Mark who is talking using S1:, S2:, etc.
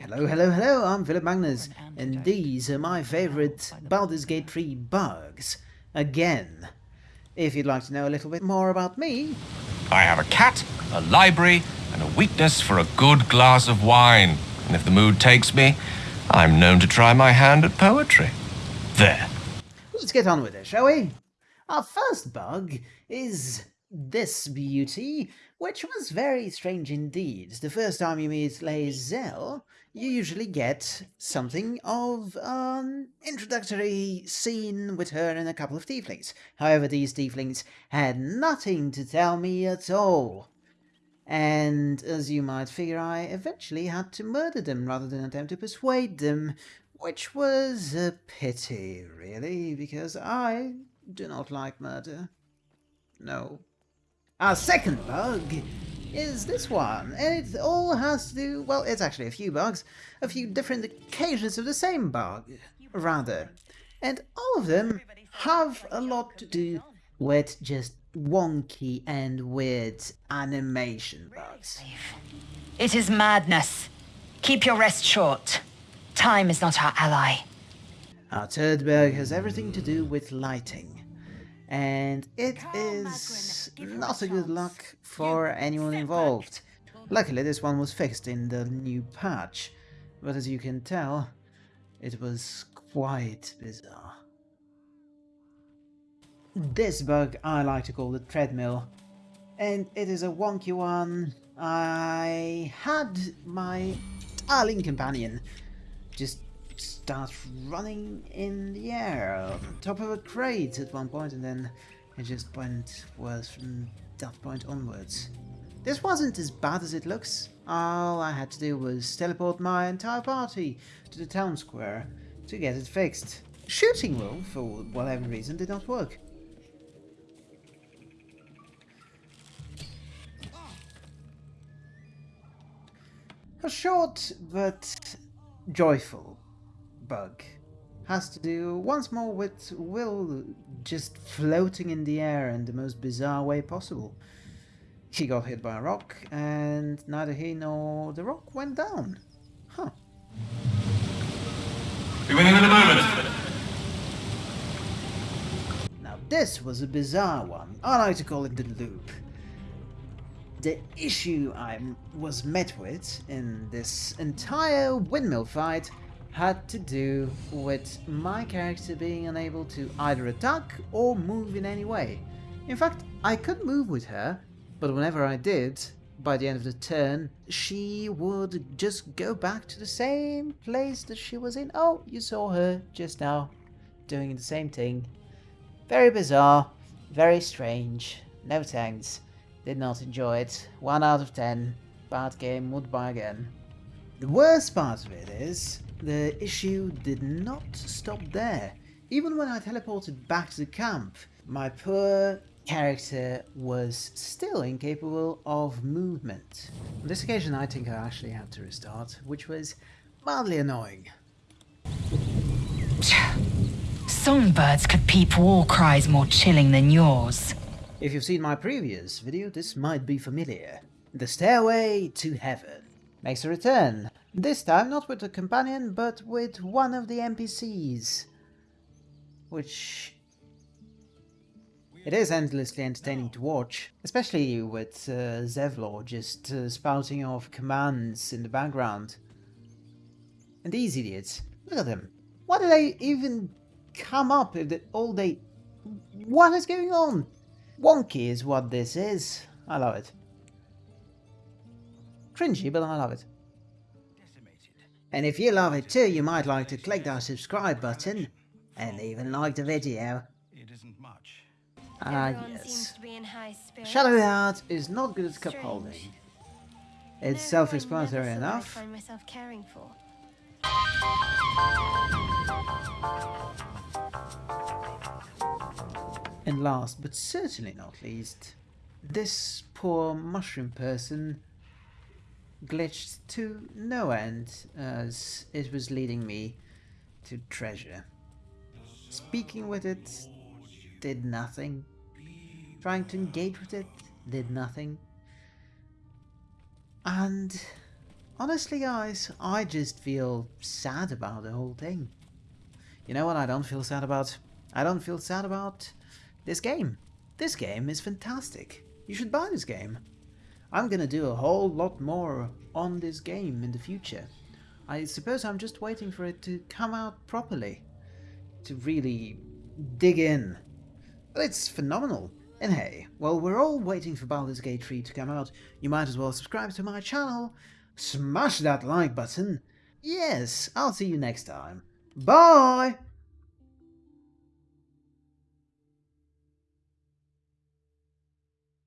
S1: Hello, hello, hello, I'm Philip Magnus, and these are my favourite Baldur's Gate 3 bugs. Again. If you'd like to know a little bit more about me...
S2: I have a cat, a library, and a weakness for a good glass of wine. And if the mood takes me, I'm known to try my hand at poetry. There.
S1: Let's get on with it, shall we? Our first bug is this beauty, which was very strange indeed. The first time you meet Lae'zel, you usually get something of an introductory scene with her and a couple of tieflings. However, these tieflings had nothing to tell me at all. And as you might figure, I eventually had to murder them rather than attempt to persuade them, which was a pity, really, because I do not like murder. No. Our second bug is this one, and it all has to do, well, it's actually a few bugs, a few different occasions of the same bug, rather. And all of them have a lot to do with just wonky and weird animation bugs.
S3: It is madness. Keep your rest short. Time is not our ally.
S1: Our third bug has everything to do with lighting and it is not a good luck for anyone involved. Luckily this one was fixed in the new patch, but as you can tell, it was quite bizarre. This bug I like to call the treadmill, and it is a wonky one. I had my darling companion just starts running in the air on top of a crate at one point and then it just went worse from that point onwards. This wasn't as bad as it looks. All I had to do was teleport my entire party to the town square to get it fixed. Shooting roll, for whatever reason, did not work. A short but joyful bug has to do once more with Wyll just floating in the air in the most bizarre way possible. He got hit by a rock, and neither he nor the rock went down. Huh.
S2: Be with in a moment.
S1: Now this was a bizarre one. I like to call it the loop. The issue I was met with in this entire windmill fight had to do with my character being unable to either attack or move in any way. In fact, I could move with her, but whenever I did, by the end of the turn, she would just go back to the same place that she was in. Oh, you saw her just now doing the same thing. Very bizarre, very strange, no thanks. Did not enjoy it. 1 out of 10. Bad game, would buy again. The worst part of it is, the issue did not stop there. Even when I teleported back to the camp, my poor character was still incapable of movement. On this occasion I think I actually had to restart, which was mildly annoying.
S3: Songbirds could peep war cries more chilling than yours.
S1: If you've seen my previous video, this might be familiar. The Stairway to Heaven makes a return, this time not with a companion, but with one of the NPCs. Which... It is endlessly entertaining to watch, especially with uh, Zevlor just uh, spouting off commands in the background. And these idiots, look at them. Why do they even come up if all they... What is going on? Wonky is what this is. I love it. Cringy, but I love it. And if you love it too, you might like to click that subscribe button and even like the video.
S2: It isn't much.
S1: Ah yes. Shadowheart is not good at cup holding. It's self-explanatory enough.
S4: I find myself caring for.
S1: And last but certainly not least, this poor mushroom person glitched to no end as it was leading me to treasure. Speaking with it did nothing. Trying to engage with it did nothing. And honestly guys, I just feel sad about the whole thing. You know what I don't feel sad about? I don't feel sad about this game. This game is fantastic. You should buy this game. I'm gonna do a whole lot more on this game in the future. I suppose I'm just waiting for it to come out properly. To really dig in. But it's phenomenal. And hey, while we're all waiting for Baldur's Gate 3 to come out, you might as well subscribe to my channel, smash that like button. Yes, I'll see you next time. Bye!